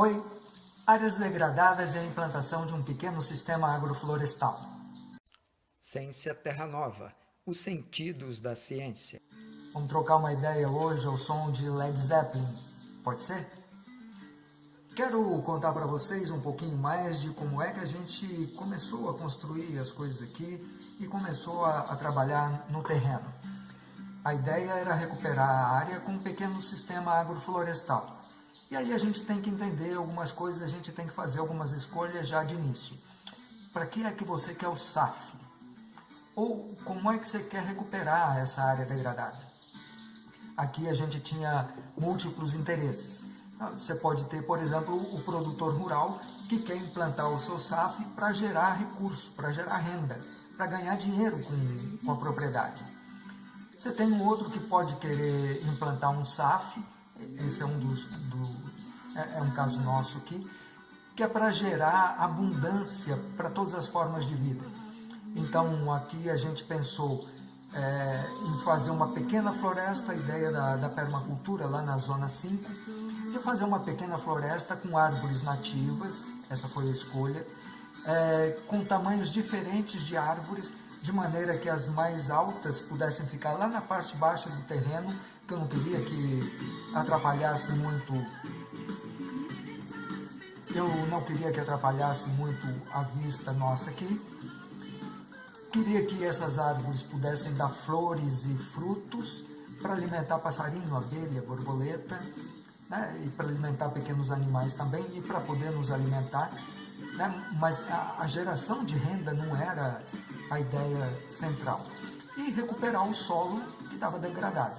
Oi, áreas degradadas e a implantação de um pequeno sistema agroflorestal. Ciência Terra Nova, os sentidos da ciência. Vamos trocar uma ideia hoje ao som de Led Zeppelin, pode ser? Quero contar para vocês um pouquinho mais de como é que a gente começou a construir as coisas aqui e começou a, a trabalhar no terreno. A ideia era recuperar a área com um pequeno sistema agroflorestal. E aí a gente tem que entender algumas coisas, a gente tem que fazer algumas escolhas já de início. Para que é que você quer o SAF? Ou como é que você quer recuperar essa área degradada? Aqui a gente tinha múltiplos interesses. Você pode ter, por exemplo, o produtor rural que quer implantar o seu SAF para gerar recurso, para gerar renda, para ganhar dinheiro com, com a propriedade. Você tem um outro que pode querer implantar um SAF, esse é um dos, do, é, é um caso nosso aqui, que é para gerar abundância para todas as formas de vida. Então aqui a gente pensou é, em fazer uma pequena floresta, a ideia da, da permacultura lá na zona 5, de fazer uma pequena floresta com árvores nativas, essa foi a escolha, é, com tamanhos diferentes de árvores, de maneira que as mais altas pudessem ficar lá na parte baixa do terreno, que eu não queria que atrapalhasse muito eu não queria que atrapalhasse muito a vista nossa aqui. Queria que essas árvores pudessem dar flores e frutos para alimentar passarinho, abelha, borboleta, né, e para alimentar pequenos animais também e para poder nos alimentar. Né, mas a, a geração de renda não era a ideia central. E recuperar o solo que estava degradado.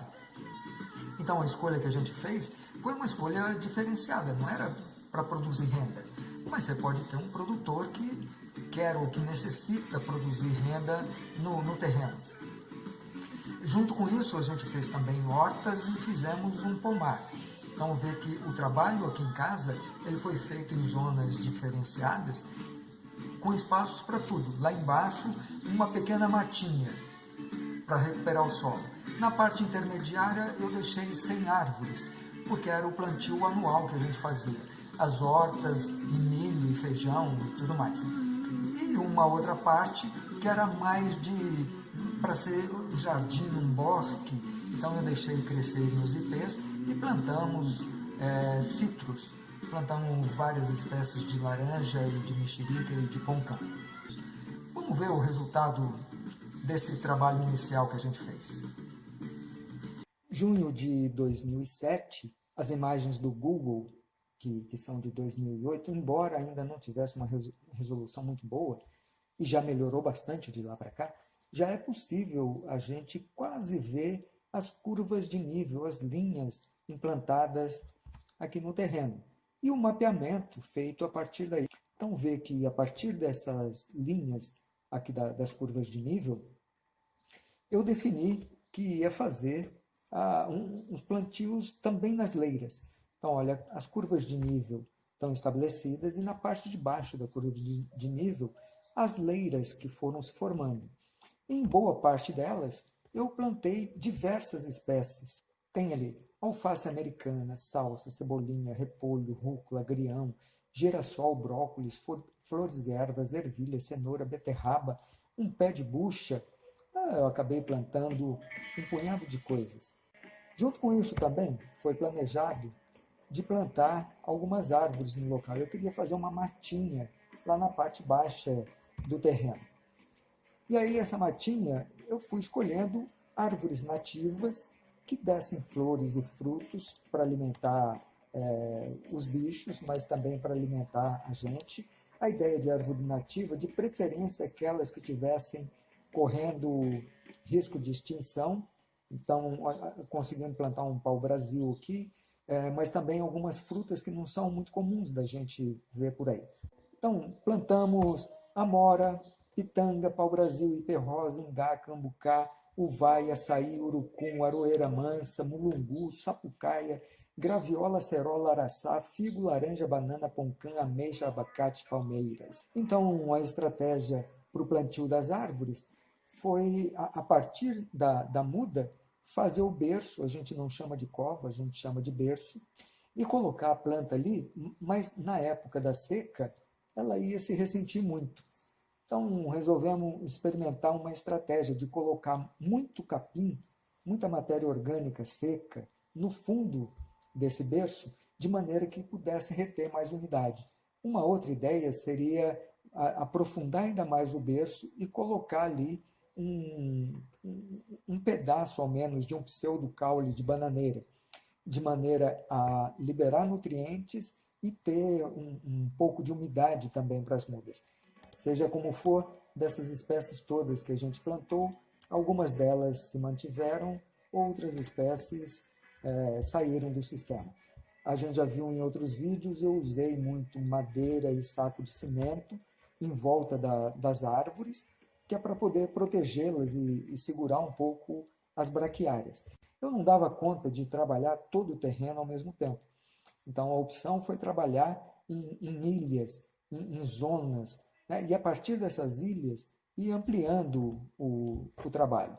Então a escolha que a gente fez foi uma escolha diferenciada, não era para produzir renda. Mas você pode ter um produtor que quer ou que necessita produzir renda no, no terreno. Junto com isso, a gente fez também hortas e fizemos um pomar. Então vê que o trabalho aqui em casa, ele foi feito em zonas diferenciadas, com espaços para tudo. Lá embaixo, uma pequena matinha para recuperar o solo. Na parte intermediária, eu deixei sem árvores, porque era o plantio anual que a gente fazia. As hortas, e milho, e feijão e tudo mais. E uma outra parte que era mais de para ser jardim, um bosque, então eu deixei crescerem os ipês e plantamos é, citros, plantamos várias espécies de laranja e de mexerica e de poncã. Vamos ver o resultado desse trabalho inicial que a gente fez. Junho de 2007, as imagens do Google, que, que são de 2008, embora ainda não tivesse uma resolução muito boa, e já melhorou bastante de lá para cá, já é possível a gente quase ver as curvas de nível, as linhas implantadas aqui no terreno. E o mapeamento feito a partir daí. Então vê que a partir dessas linhas aqui da, das curvas de nível, eu defini que ia fazer ah, um, uns plantios também nas leiras. Então olha, as curvas de nível estão estabelecidas e na parte de baixo da curva de, de nível, as leiras que foram se formando. Em boa parte delas, eu plantei diversas espécies. Tem ali alface americana, salsa, cebolinha, repolho, rúcula, agrião, girassol, brócolis, flores de ervas, ervilha, cenoura, beterraba, um pé de bucha. Ah, eu acabei plantando um punhado de coisas. Junto com isso também foi planejado de plantar algumas árvores no local. Eu queria fazer uma matinha lá na parte baixa do terreno. E aí essa matinha eu fui escolhendo árvores nativas que dessem flores e frutos para alimentar é, os bichos, mas também para alimentar a gente. A ideia de árvore nativa, de preferência aquelas que tivessem correndo risco de extinção, então conseguimos plantar um pau-brasil aqui, é, mas também algumas frutas que não são muito comuns da gente ver por aí. Então, plantamos amora, pitanga, pau-brasil, ipê-rosa, ingá, cambucá, uvai, açaí, urucum, aroeira mansa, mulungu, sapucaia, graviola, cerola, araçá, figo, laranja, banana, poncã, ameixa, abacate, palmeiras. Então, a estratégia para o plantio das árvores foi, a, a partir da, da muda, fazer o berço, a gente não chama de cova, a gente chama de berço, e colocar a planta ali, mas na época da seca, ela ia se ressentir muito. Então, resolvemos experimentar uma estratégia de colocar muito capim, muita matéria orgânica seca, no fundo desse berço, de maneira que pudesse reter mais umidade. Uma outra ideia seria aprofundar ainda mais o berço e colocar ali um, um, pedaço, ao menos, de um pseudo-caule de bananeira, de maneira a liberar nutrientes e ter um, um pouco de umidade também para as mudas. Seja como for, dessas espécies todas que a gente plantou, algumas delas se mantiveram, outras espécies é, saíram do sistema. A gente já viu em outros vídeos, eu usei muito madeira e saco de cimento em volta da, das árvores, que é para poder protegê-las e, e segurar um pouco as braquiárias. Eu não dava conta de trabalhar todo o terreno ao mesmo tempo. Então, a opção foi trabalhar em, em ilhas, em, em zonas, né? e a partir dessas ilhas, ir ampliando o, o trabalho.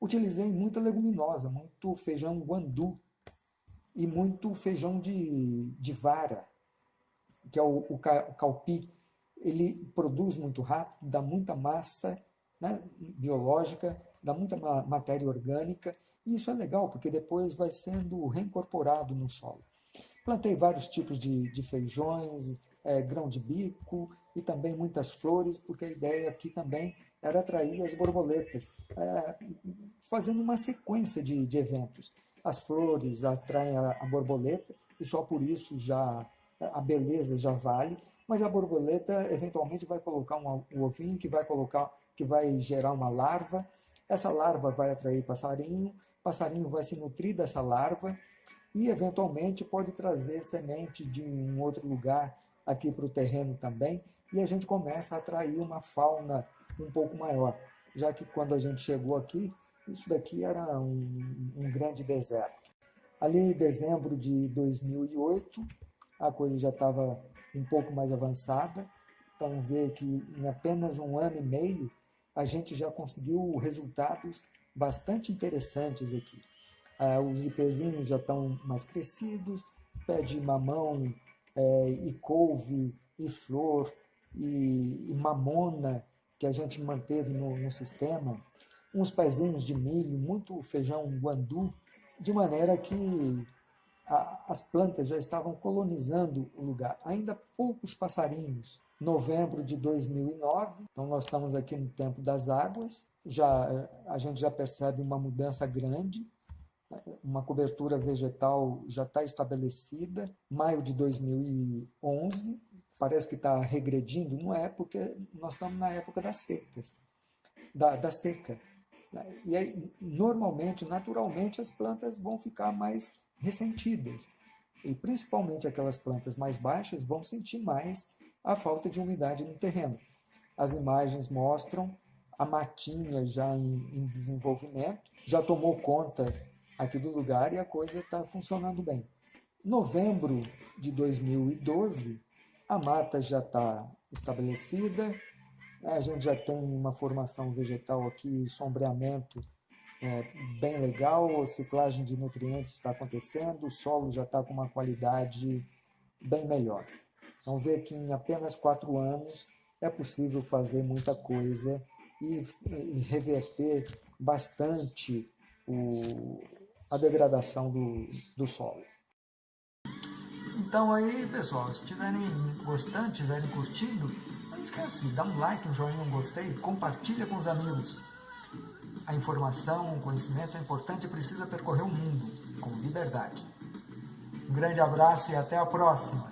Utilizei muita leguminosa, muito feijão guandu e muito feijão de, de vara, que é o, o, calpi, ele produz muito rápido, dá muita massa né, biológica, dá muita matéria orgânica, e isso é legal, porque depois vai sendo reincorporado no solo. Plantei vários tipos de, de feijões, é, grão de bico e também muitas flores, porque a ideia aqui também era atrair as borboletas, é, fazendo uma sequência de, de, eventos. As flores atraem a, a borboleta, e só por isso já a beleza já vale, mas a borboleta eventualmente vai colocar um, um ovinho que vai colocar, que vai gerar uma larva. Essa larva vai atrair passarinho, passarinho vai se nutrir dessa larva e eventualmente pode trazer semente de um outro lugar aqui para o terreno também e a gente começa a atrair uma fauna um pouco maior, já que quando a gente chegou aqui, isso daqui era um, um grande deserto. Ali em dezembro de 2008, a coisa já estava um pouco mais avançada. Então, vê que em apenas um ano e meio, a gente já conseguiu resultados bastante interessantes aqui. Ah, os IPzinhos já estão mais crescidos, pé de mamão, é, e couve, e flor, e, e, mamona, que a gente manteve no, no sistema, uns pezinhos de milho, muito feijão guandu, de maneira que a, as plantas já estavam colonizando o lugar. Ainda poucos passarinhos. Novembro de 2009, então nós estamos aqui no tempo das águas, já a gente já percebe uma mudança grande, uma cobertura vegetal já está estabelecida. Maio de 2011, parece que está regredindo, não é, porque nós estamos na época das secas, da, da seca. E aí, normalmente, naturalmente, as plantas vão ficar mais ressentidas. E principalmente aquelas plantas mais baixas vão sentir mais a falta de umidade no terreno. As imagens mostram a matinha já em, em desenvolvimento, já tomou conta aqui do lugar e a coisa está funcionando bem. Novembro de 2012, a mata já está estabelecida, a gente já tem uma formação vegetal aqui, sombreamento é, bem legal, ciclagem de nutrientes está acontecendo, o solo já está com uma qualidade bem melhor. Então, ver que em apenas quatro anos é possível fazer muita coisa e, e reverter bastante o, a degradação do, do solo. Então aí, pessoal, se estiverem gostando, estiverem curtindo, não esquece, dá um like, um joinha, um gostei, compartilha com os amigos. A informação, o conhecimento é importante e precisa percorrer o mundo com liberdade. Um grande abraço e até a próxima!